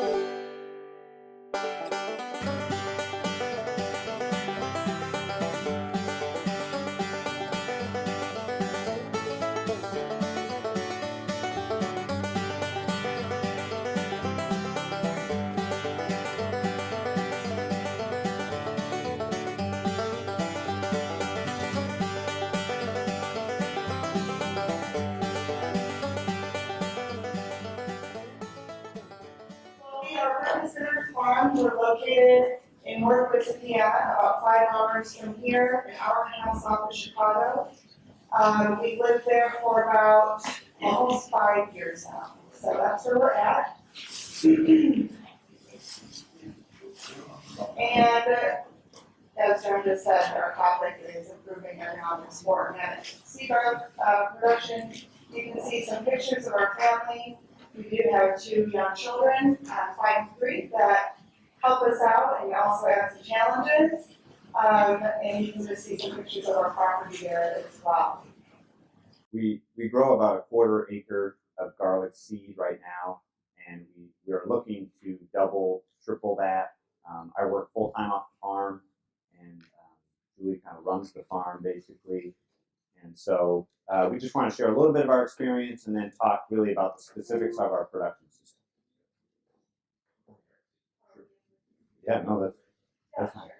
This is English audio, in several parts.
We are Center Farm, we're located in Northwest Indiana, about five hours from here, an hour and a half south of Chicago. Um, we lived there for about almost five years now, so that's where we're at. And uh, as John just said, our conflict is improving economics for organic seed garlic, uh, production. You can see some pictures of our family. We do have two young children, uh, five and three, that help us out, and we also have some challenges. Um, and you can just see some pictures of our property there as well. We, we grow about a quarter acre of garlic seed right now, and we, we are looking to double, triple that. Um, I work full time off the farm, and um, Julie kind of runs the farm basically. And so uh, we just want to share a little bit of our experience and then talk really about the specifics of our production system. Yeah, no, that's, that's fine.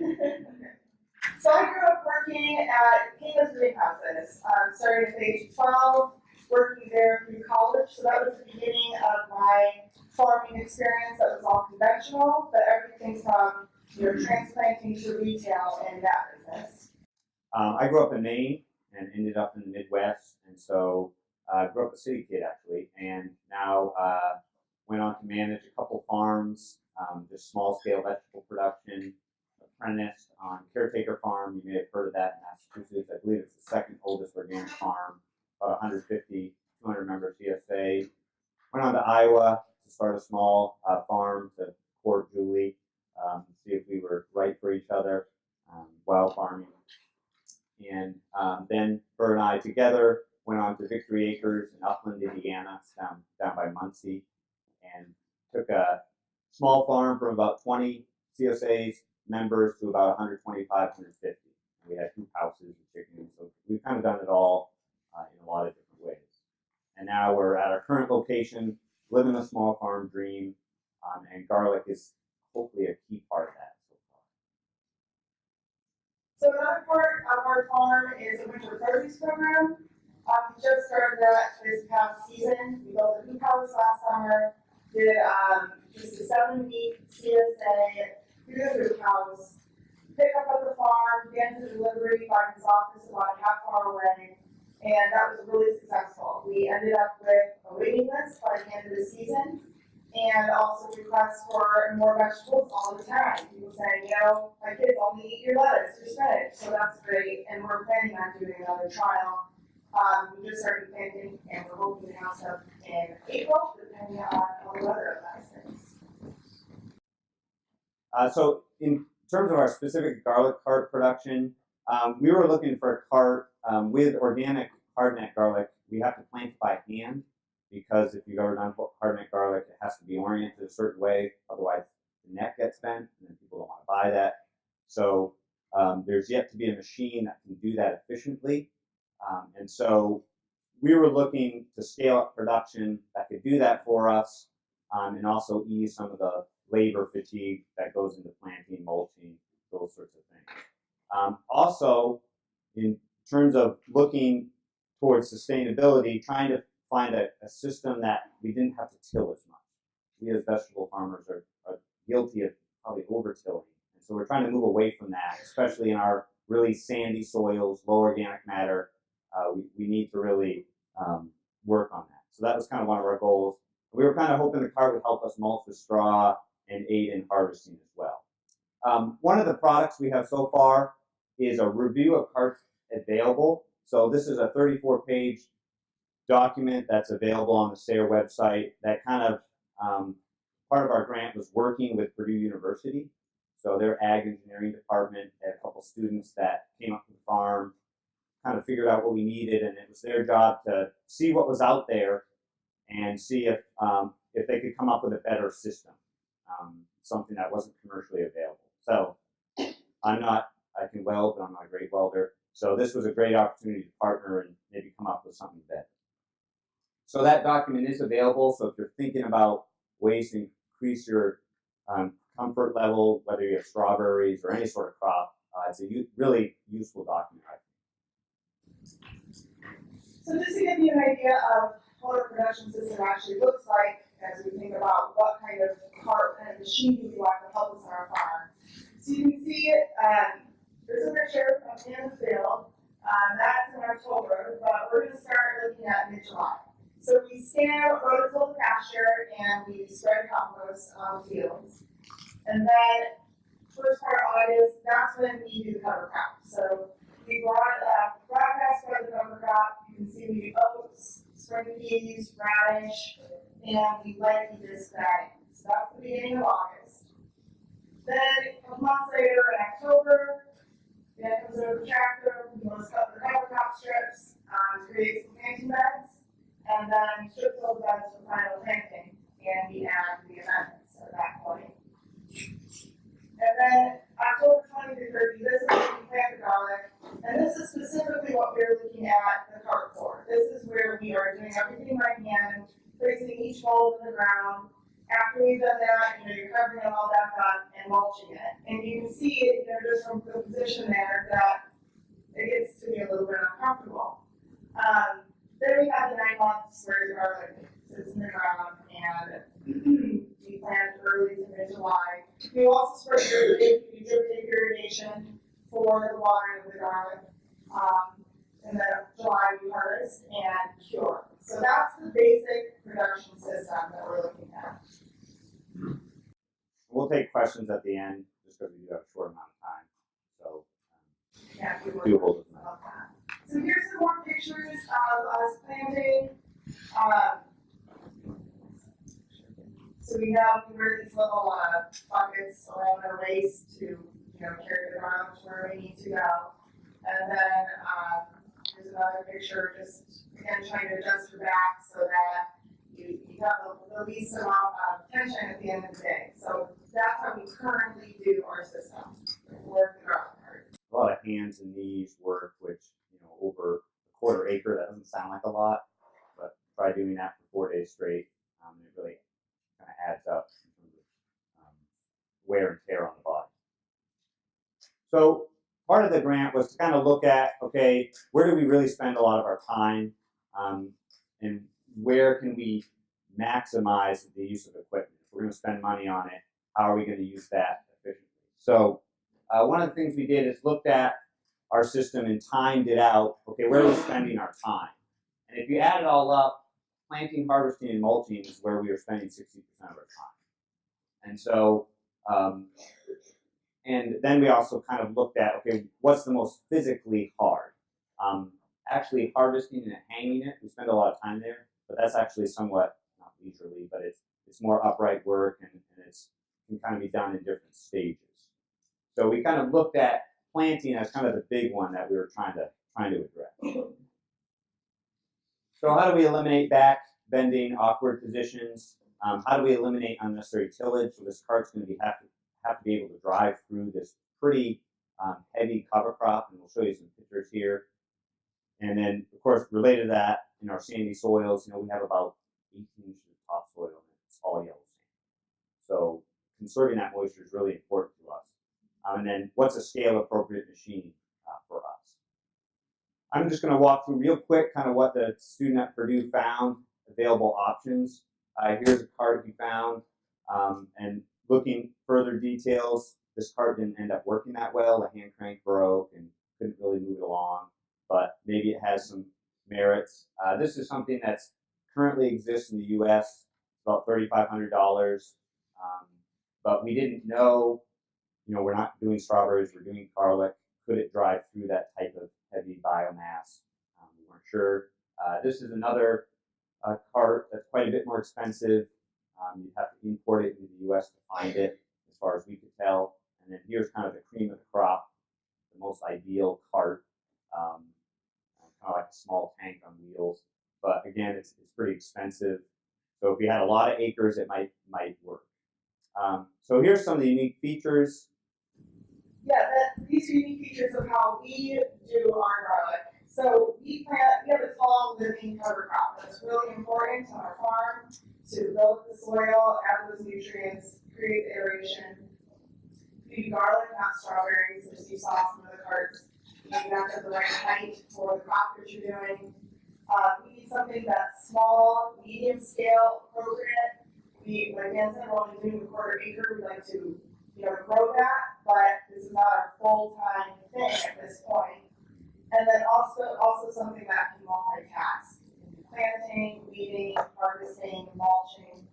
So I grew up working at King's Greenhouses, um, started at age twelve, working there through college, so that was the beginning of my farming experience, that was all conventional, but everything from, you know, transplanting to retail in that business. Um, I grew up in Maine and ended up in the Midwest, and so I uh, grew up a city kid actually, and now uh, went on to manage a couple farms, um, just small scale vegetable production. Apprenticed on Caretaker Farm, you may have heard of that in Massachusetts. I believe it's the second oldest organic farm, about 150, 200 member CSA. Went on to Iowa to start a small uh, farm to court Julie, um, see if we were right for each other, um, while farming and um, then Bert and I together went on to Victory Acres in Upland, Indiana, down, down by Muncie, and took a small farm from about 20 CSAs members to about 125, 150. We had two houses and chickens, so we've kind of done it all uh, in a lot of different ways. And now we're at our current location, living a small farm dream, um, and garlic is hopefully a key part of that so far. So another part is a winter produce program. Um, we just started that this past season. We built a new house last summer, did, um, just a seven week CSA through the house, pick up at the farm, get the delivery by his office about a half hour away, and that was really successful. We ended up with a waiting list by the end of the season, and also requests for more vegetables all the time. Saying, you know, my kids only eat your lettuce, your spinach, so that's great, and we're planning on doing another trial. Um, we just started planting, and we're hoping to have some in April, depending on how the weather things. Uh, so in terms of our specific garlic cart production, um, we were looking for a cart um, with organic hardneck garlic. We have to plant by hand because if you've ever done hardneck garlic, it has to be oriented a certain way. Otherwise, the neck gets bent, and then people don't want to buy that. So um, there's yet to be a machine that can do that efficiently. Um, and so we were looking to scale up production that could do that for us um, and also ease some of the labor fatigue that goes into planting, mulching, those sorts of things. Um, also, in terms of looking towards sustainability, trying to find a, a, system that we didn't have to till as much. We as vegetable farmers are guilty of probably over-tilling. And so we're trying to move away from that, especially in our really sandy soils, low organic matter. Uh, we, we need to really um, work on that. So that was kind of one of our goals. We were kind of hoping the cart would help us mulch the straw and aid in harvesting as well. Um, one of the products we have so far is a review of carts available. So this is a 34 page document that's available on the SARE website that kind of, um, part of our grant was working with Purdue University. So their ag engineering department had a couple students that came up to the farm, kind of figured out what we needed, and it was their job to see what was out there and see if um, if they could come up with a better system, um, something that wasn't commercially available. So I'm not I can weld, but I'm not a great welder. So this was a great opportunity to partner and maybe come up with something better. So that document is available. So if you're thinking about ways to increase your um, comfort level, whether you have strawberries or any sort of crop, uh, it's a really useful document. So just to give you an idea of what a production system actually looks like, as we think about what kind of cart and machine we want to help us on our farm. So you can see um, there's a picture of in field, um, that's in October, but we're gonna start looking at mid-July. So we scan rototill pasture and we spread compost on the fields. And then first part of August, that's when we do the cover crop. So we brought, uh, broadcast spread the cover crop, you can see we do oats, spring peas, radish, and we lightly that in. So that's the beginning of August. Then a months later in October, then comes over the tractor, we want to cut the cover crop strips, um, create some planting beds. And then strip those beds for final planting, and we add the amendments at that point. And then October twenty to thirty, this is when we plant the garlic, and this is specifically what we're looking at the cart for. This is where we are doing everything by hand, placing each mold in the ground. After we've done that, you know, you're covering it all back up and mulching it. And you can see, you know, just from the position there, that it gets to be a little bit uncomfortable. Um, then we have the nine months where the garlic sits in the ground and we plant early to mid-July. We also spread irrigation, we drip irrigation for the watering of the garlic. Um, and then July we harvest and cure. So that's the basic production system that we're looking at. We'll take questions at the end, just because we do have a short amount of time. So Yeah, we um, were- do hold us. about that. So here's some more pictures of us planting. Um, so we have, we wear these little, uh, buckets around our waist to, you know, carry the ground to where we need to go. And then, um, here's another picture, just, again, trying to adjust your back so that you, you have the, the least amount of tension at the end of the day. So that's how we currently do our system, work the a lot of hands and knees work, which you know over quarter acre that doesn't sound like a lot, but try doing that for four days straight, um, it really kind of adds up in terms of um, wear and tear on the body. So part of the grant was to kind of look at okay, where do we really spend a lot of our time, um, and where can we maximize the use of equipment? If we're going to spend money on it, how are we going to use that efficiently? So uh, one of the things we did is looked at our system and timed it out. Okay, where are we spending our time? And if you add it all up, planting, harvesting, and mulching is where we are spending 60% of our time. And so, um, and then we also kind of looked at okay, what's the most physically hard? Um, actually, harvesting and hanging it, we spend a lot of time there, but that's actually somewhat not leisurely, but it's it's more upright work and, and it's can kind of be done in different stages. So we kind of looked at planting as kind of the big one that we were trying to trying to address. So how do we eliminate back bending, awkward positions? Um, how do we eliminate unnecessary tillage? So this cart's going to be have to have to be able to drive through this pretty um, heavy cover crop, and we'll show you some pictures here. And then, of course, related to that, in our sandy soils, you know, we have about 18 inches of topsoil, and it's all yellow sand. So conserving that moisture is really important to us. Um, and then what's a scale appropriate machine uh, for us? I'm just going to walk through real quick kind of what the student at Purdue found, available options. Uh, here's a cart he found, um, and looking further details, this cart didn't end up working that well. The hand crank broke and couldn't really move it along, but maybe it has some merits. Uh, this is something that's currently exists in the U.S. about $3,500, um, but we didn't know you know, we're not doing strawberries, we're doing garlic. Could it drive through that type of heavy biomass? Um, we weren't sure. Uh, this is another uh, cart that's quite a bit more expensive. Um, you have to import it into the U.S. to find it, as far as we could tell. And then here's kind of the cream of the crop, the most ideal cart, um, kind of like a small tank on wheels. But again, it's, it's pretty expensive. So if you had a lot of acres, it might might work. Um, so here's some of the unique features. Yeah, that, these are unique features of how we do our garlic. So we plant, we have a tall living cover crop that's really important on our farm to build the soil, add those nutrients, create aeration. We do garlic, not strawberries, as you saw some of the carts. You have to the right height for the crop that you're doing. Uh, we need something that's small, medium scale, appropriate. We, like Dan we're doing a quarter acre, we like to you know, grow that, but this is not our full-time thing at this point. And then also, also something that can multitask, planting, weeding, harvesting, mulching.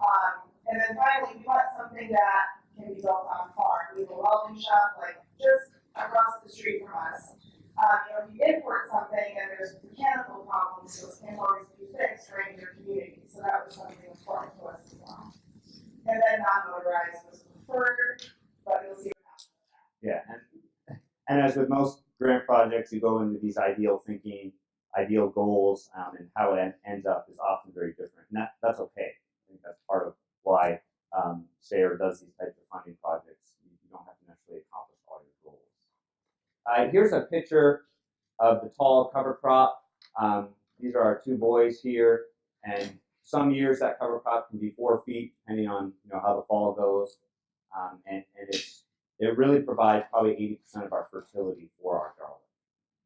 Um, and then finally, we want something that can be built on farm. We have a welding shop like just across the street from us. Um, you know, if you import something and there's mechanical problems, those can always be fixed right in your community. So that was something important to us as well. And then non-motorized was preferred, but you'll see what happens. Yeah, and and as with most grant projects, you go into these ideal thinking, ideal goals, um, and how it ends up is often very different, and that that's okay. I think that's part of why um, SARE does these types of funding projects. You, don't have to necessarily accomplish. Uh, here's a picture of the tall cover crop. Um, these are our two boys here, and some years that cover crop can be four feet, depending on you know how the fall goes, um, and, and it's it really provides probably 80% of our fertility for our garlic.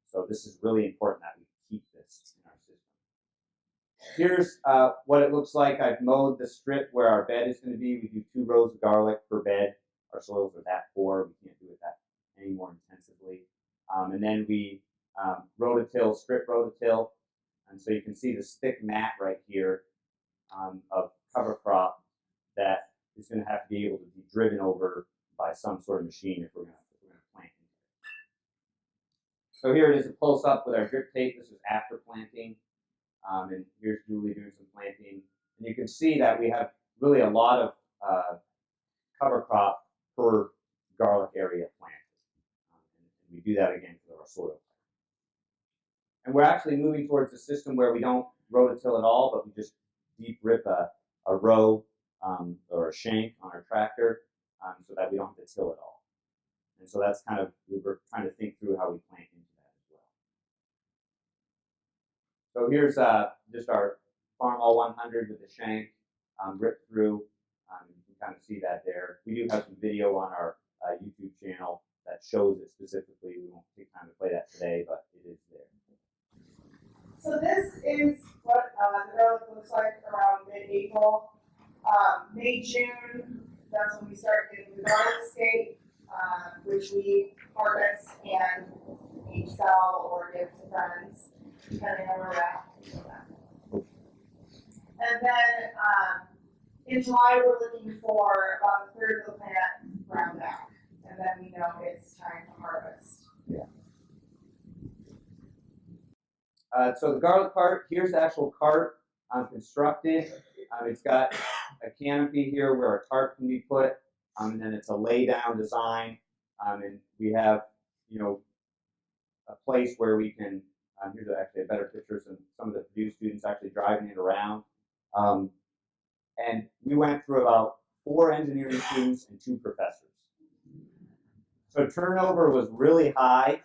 So this is really important that we keep this in our system. Here's uh, what it looks like. I've mowed the strip where our bed is going to be. We do two rows of garlic per bed. Our soils are that poor. We can't do it that any more intensively. Um, and then we um, rototill, strip rototill. And so you can see this thick mat right here um, of cover crop that is going to have to be able to be driven over by some sort of machine if we're going to, plant. So here it is a close up with our drip tape. This is after planting. Um, and here's Julie doing some planting. And you can see that we have really a lot of uh, cover crop per garlic area planted. And we do that again for our soil. And we're actually moving towards a system where we don't rototill at all, but we just deep rip a, a row um, or a shank on our tractor um, so that we don't have to till at all. And so that's kind of, we were trying to think through how we plant into that as well. So here's uh, just our Farmall 100 with the shank um, ripped through. Um, you can kind of see that there. We do have some video on our uh, YouTube channel that shows it specifically. We won't take time to play that today, but it is there. So this is what uh, the garlic looks like around mid-April. Um, May, June, that's when we start getting the garlic scape, uh, which we harvest and we sell or give to friends, depending on where we're at. And then um, in July, we're looking for about a third of the plant ground out, and then we know it's time to harvest. Uh, so the garlic cart, here's the actual cart um, constructed. Um, it's got a canopy here where a tarp can be put, um, and then it's a lay down design. Um, and we have, you know, a place where we can, um, here's actually a better picture some, some of the Purdue students actually driving it around. Um, and we went through about four engineering students and two professors. So turnover was really high.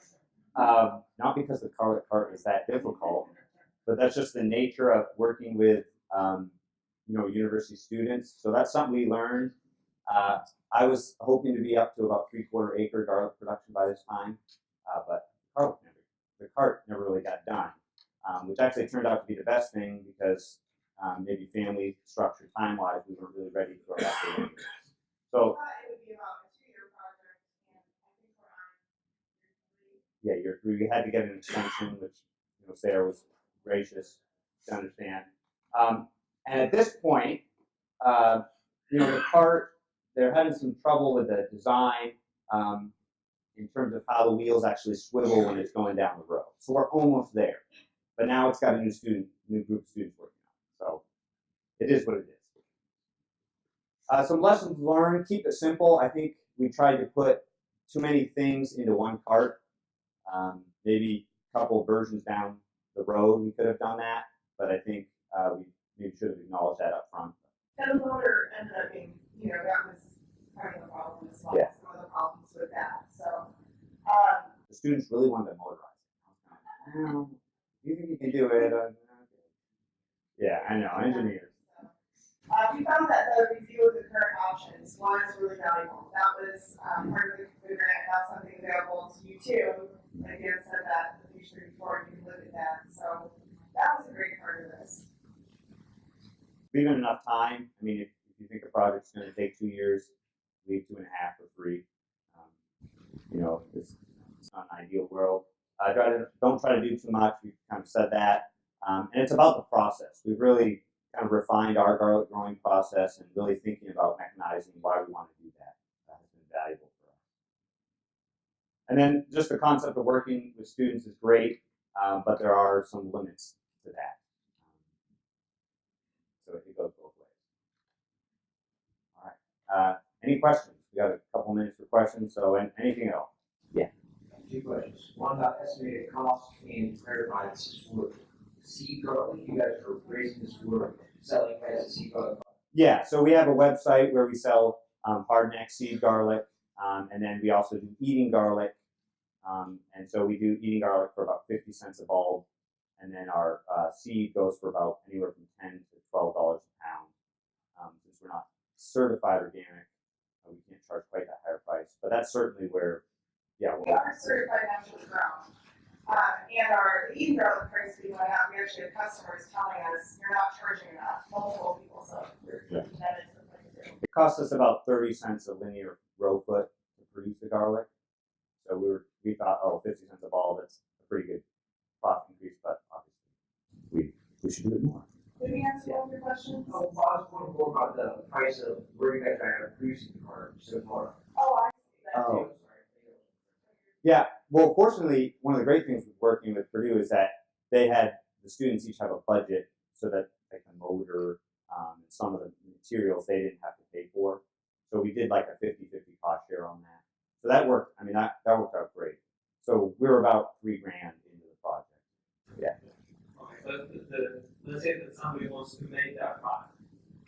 Um, not because the garlic cart is that difficult, but that's just the nature of working with um, you know university students. So that's something we learned. Uh, I was hoping to be up to about three quarter acre garlic production by this time, uh, but never, the cart never really got done, um, which actually turned out to be the best thing because um, maybe family structure time wise we weren't really ready for that. So I thought it would be about a two-year project, and I think we're on year three. Yeah, three, we had to get an extension, which, you know, SARE was gracious to understand. Um, and at this point, uh, you know, the cart, they're having some trouble with the design, um, in terms of how the wheels actually swivel when it's going down the road. So we're almost there. But now it's got a new student, new group of students working on it. So it is what it is. Uh, some lessons learned, keep it simple. I think we tried to put too many things into one cart. Um, maybe a couple versions down the road we could have done that, but I think uh, we maybe should have acknowledged that up front. And the motor ended up being, you know, that was kind of a problem as well, Yeah. some of the problems with that, so. Um, The students really wanted to motorize it. I was kind of, "Well, you think you can do it? Uh. Yeah, I know, engineers. Uh, we found that the review of the current options was really valuable. That was, um, part of the, the grant, that's something available to you too. Dan said that the page thirty-four, you can look at that, so that was a great part of this. Leaving enough time, I mean, if, if you think a project's gonna take two years, leave two and a half or three. Um, You know, it's, it's not an ideal world. I try to, don't try to do too much, we've kind of said that. Um, and it's about the process. We've really kind of refined our garlic growing process and really thinking about mechanizing why we want to do that. That has been valuable. And then just the concept of working with students is great, um, but there are some limits to that. So it goes both ways. All right. Uh, any questions? We got a couple minutes for questions. So, an- anything else? Two questions. One about estimated cost and clarify this is for seed garlic. You guys are raising this for selling as a seed garlic. Yeah. So we have a website where we sell um, hardneck seed garlic, um, and then we also do eating garlic. Um, and so we do eating garlic for about fifty cents a bulb, and then our uh, seed goes for about anywhere from ten to twelve dollars a pound. Um, since we're not certified organic, uh, we can't charge quite that higher price. But that's certainly where, yeah, We are certified naturally grown. Um, and our eating garlic price we went up, we actually have customers telling us, you're not charging enough, multiple people, so we're, Yeah. that is the thing to do. It costs us about thirty cents a linear row foot to produce the garlic. So we were, we thought, oh, 50 cents a ball, that's a pretty good profit increase, but obviously we, we should do it more. Did we answer all your questions? Oh, I was wondering more about the price of where you guys are producing the car so far. Oh, I see that Oh. too. Yeah, well, fortunately, one of the great things with working with Purdue is that they had, the students each have a budget so that like the motor, um, and some of the materials they didn't have to pay for. So we did like a 50-50 cost share on that. So that worked, I mean, that, that worked out great. So we were about three grand into the project. Okay, but the, the, let's say that somebody wants to make that product.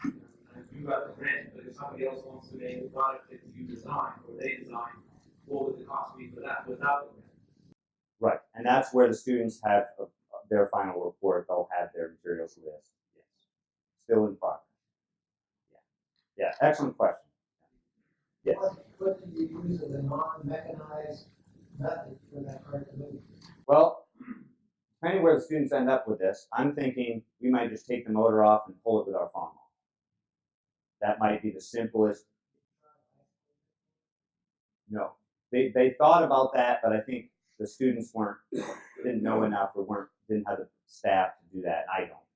And you got the grant, but if somebody else wants to make a product that you design or they design, what would the cost be for that without the grant? Right, and that's where the students have uh, their final report, they'll have their materials list, yes. Still in progress. Yeah, yeah, excellent question. Yes, What, what do you use as a non-mechanized method for that part to move? well, depending where the students end up with this, I'm thinking we might just take the motor off and pull it with our lawn. That might be the simplest, no. They, they thought about that, but I think the students weren't, didn't know enough or weren't, didn't have the staff to do that, I don't.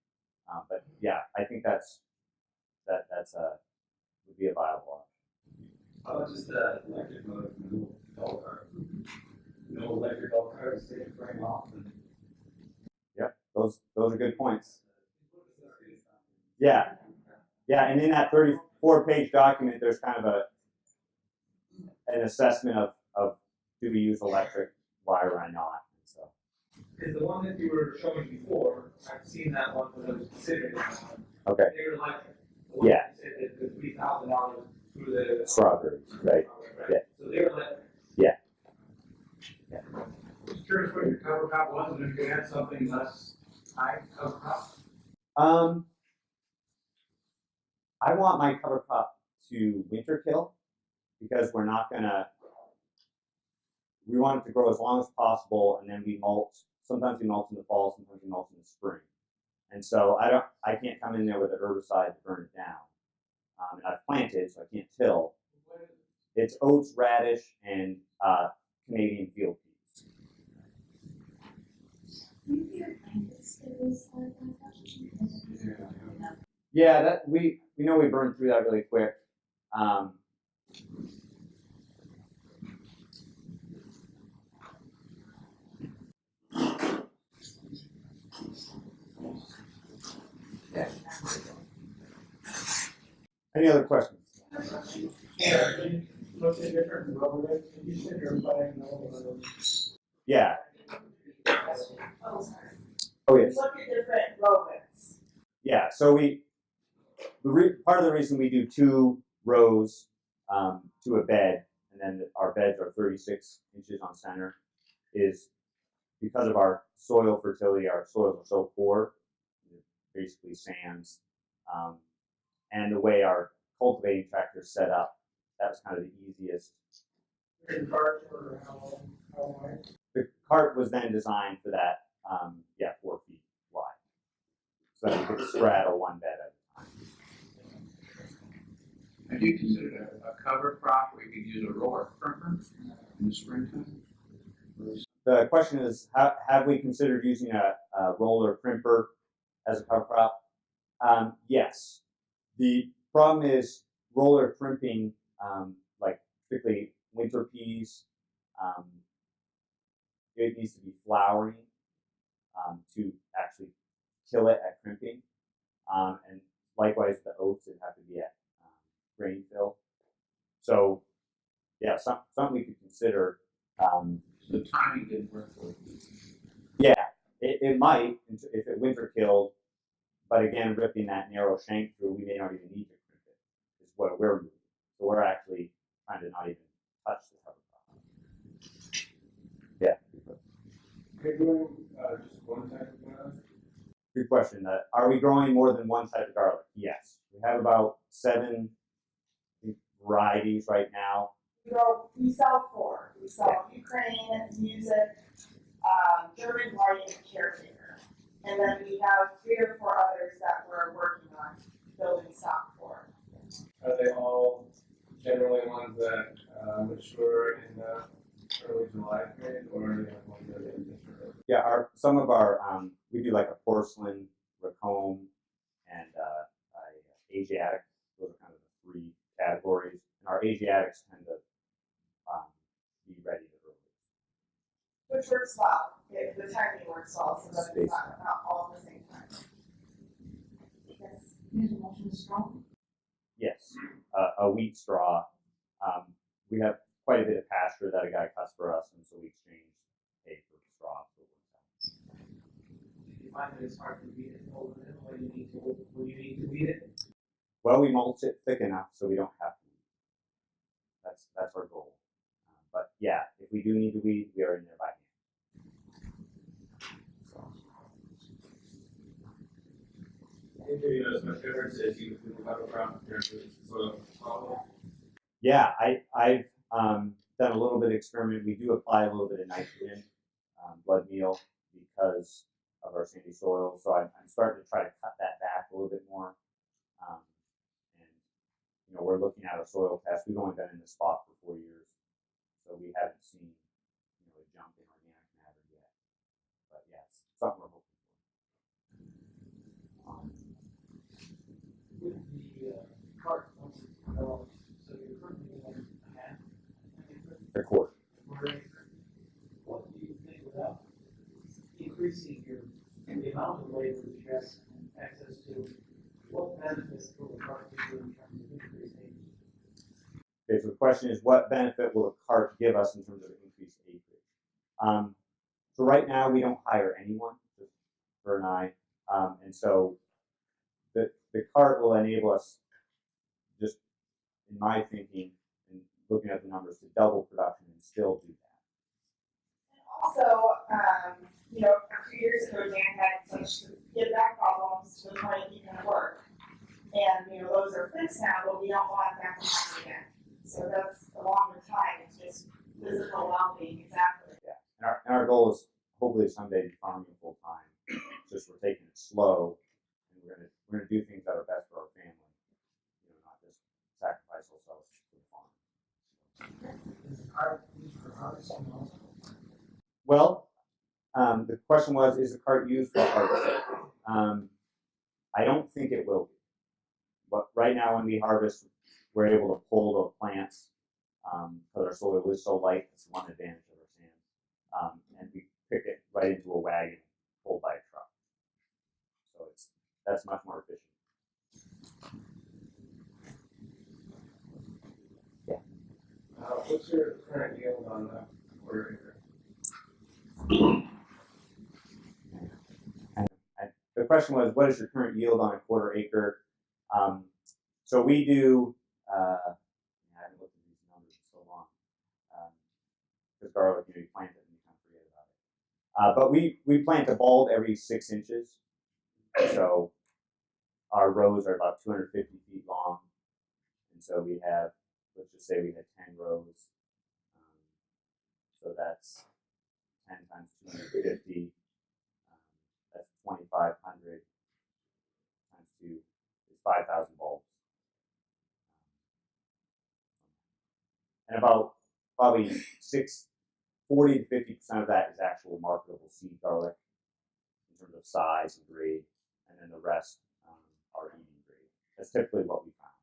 Um, but yeah, I think that's, that, that's a, would be a viable option. How about just the electric motor from the golf cart? No electric golf cart, just take the frame off and. Those, those are good points. Yeah, yeah, and in that thirty-four page document, there's kind of a, an assessment of, of do we use electric wire or not, so. Because the one that you were showing before, I've seen that one because I was considering that one. Okay. They were like, the one Yeah. you said that the three thousand dollars through the. Strawberries, right, yeah. So they were like, Just curious what your cover crop was, and if you had something less high cover crop. Um, I want my cover crop to winter kill because we're not gonna. We want it to grow as long as possible, and then we mulch. Sometimes we mulch in the fall, sometimes we mulch in the spring. And so I don't, I can't come in there with an herbicide to burn it down. Um, and I've planted, so I can't till. It's oats, radish, and uh, Canadian field peas. Yeah, that we we know we burned through that really quick. Um, any other questions? Look at different rollers, you said you're buying those. Yeah. Oh, sorry. Oh yes. look at different. Yeah, so we, the re, part of the reason we do two rows um, to a bed, and then our beds are 36 inches on center, is because of our soil fertility. Our soils are so poor, basically sands, um, and the way our cultivating tractor's set up, that was kind of the easiest. In cart how, how? The cart was then designed for that, um, yeah, four feet wide, so that you could straddle one bed at a time. Have you considered a, a cover crop where you could use a roller crimper in the springtime? The question is, ha- have we considered using a, a roller crimper as a cover crop? Um, yes. The problem is roller crimping, um, like particularly winter peas, um, it needs to be flowering um, to actually kill it at crimping. Um, and likewise, the oats would have to be at um, grain fill. So, yeah, some, something we could consider. Um, The timing didn't work yeah, it, it might if it winter killed, but again, ripping that narrow shank through, we may not even need to crimp it. Is what we're moving. So we're actually trying to not even touch the cover crop. Yeah, Are you doing, uh, just one type of garlic? good question. Uh, are we growing more than one type of garlic? Yes, we have about seven varieties right now. We go, we sell four. We sell Ukraine, music, um, German white, and caretaker. And then we have three or four others that we're working on building stock for. Are they all generally ones that, uh, mature in the early July period, or are they like ones that are mature? Yeah, our some of our um, we do like a porcelain, rocambole, and uh, a Asiatic. Those are kind of the three categories. And our Asiatics tend to um, be ready to release. Which works well, It- the timing works well, so that it's not, not all at the same time. Yes. Is motion strong? Yes, uh, a wheat straw. Um, we have quite a bit of pasture that a guy cuts for us, and so we exchange hay for straw. So it works out. If you find that it's hard to beat it, over it, when you need to, when you need to beat it, Well, we mulch it thick enough so we don't have to. That's that's our goal. Um, but yeah, if we do need to weed, we are in there by hand. So, Maybe yeah, I I've um, done a little bit of experiment. We do apply a little bit of nitrogen, um, blood meal, because of our sandy soil. So I'm, I'm starting to try to cut that back a little bit more. Um, and you know, we're looking at a soil test. We've only been in this spot for four years, so we haven't seen you know a jump in organic matter yet. But yeah, something we're hoping for. Um, With the, uh, cart, once it's developed, so you're currently on a half, quarter. quarter. What do you think without increasing your, the amount of labor that you have access to, what benefits will the cart give you in terms of increased acreage? Okay, so the question is, what benefit will a cart give us in terms of increased acreage? Um, so right now, we don't hire anyone, just her and I, um, and so the the cart will enable us, just in my thinking looking at the numbers, to double production and still do that. And also, um, you know, a few years ago, Dan had such get back problems to the point he couldn't work. And, you know, those are fixed now, but we don't want that to happen again. So that's along with time, it's just physical well-being, exactly. Yeah, And our, and our goal is hopefully someday farming full time. Just we're taking it slow, and we're gonna we're gonna do things that are best for our family. You know, not just sacrifice ourselves for the farm. Is the cart used for harvesting also? Well, um, the question was, is the cart used for harvesting? Um, I don't think it will be. But right now, when we harvest, we're able to pull the plants um, because our soil is so light. It's one advantage of our sand, um, and we pick it right into a wagon pulled by a truck. So it's that's much more efficient. Uh, what's your current yield on that quarter acre? The question was, what is your current yield on a quarter acre? Um, so we do, uh, I haven't looked at these numbers in so long. Because garlic, you know, you plant it and you kind of forget about it. Uh, but we, we plant a bulb every six inches. So our rows are about 250 feet long. And so we have, let's just say we had 10 rows. Um, so that's 10 times 250. Um, that's 2,500 times 2 is 5,000 bulbs. And about probably six, 40 to 50% of that is actual marketable seed garlic in terms of size and grade. And then the rest um, are eating grade. That's typically what we found.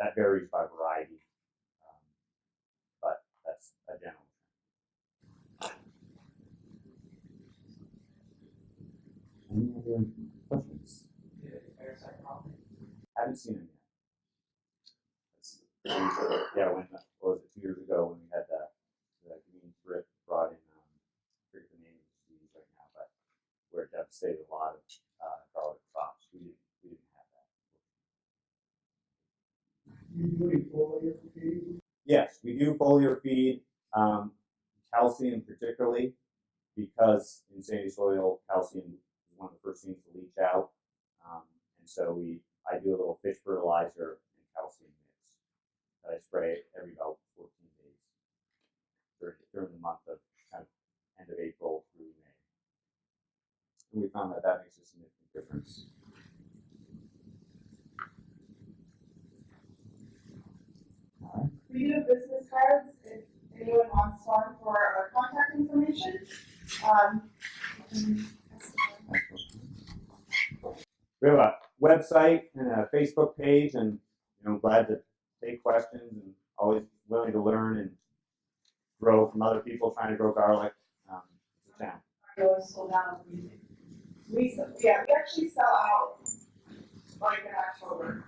That varies by variety, um, but that's a general trend. Any other questions? Haven't seen them yet. That's- yeah, when what was it two years ago when we had the the green thrift brought in um, I forget the name of the disease right now, but where it devastated a lot of uh, garlic crops. We didn't we didn't have that. You doing foliar feed? Yes, foliar feed, um, calcium particularly, because in sandy soil, calcium is one of the first things to leach out. Um, and so we, I do a little fish fertilizer and calcium mix that I spray every about 14 days during, during the month of kind of end of April through May. And we found that that makes a significant difference. We do have business cards, if anyone wants one for our contact information. Um, We have a website and a Facebook page, and you know, glad to take questions and always willing to learn and grow from other people trying to grow garlic. Um, it's a challenge. I always slow down with music. We, yeah, we actually sell out like in October.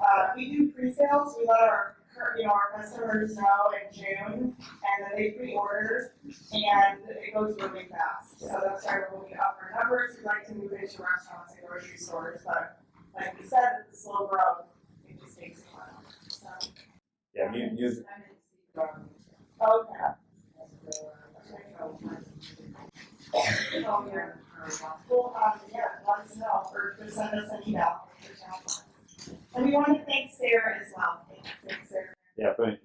Uh, we do pre-sales, we let our, you know, our customers know in June, and then they pre-order, and it goes really fast. So that's why we're looking up our numbers, We'd like to move into restaurants and grocery stores, but like we said, it's a slow growth, it just takes a while, so. Yeah, mu- music. Okay. Oh, yeah. Well, um, yeah, let us know, or just send us an email. And we want to thank SARE as well. Thanks, SARE. Yeah, brilliant.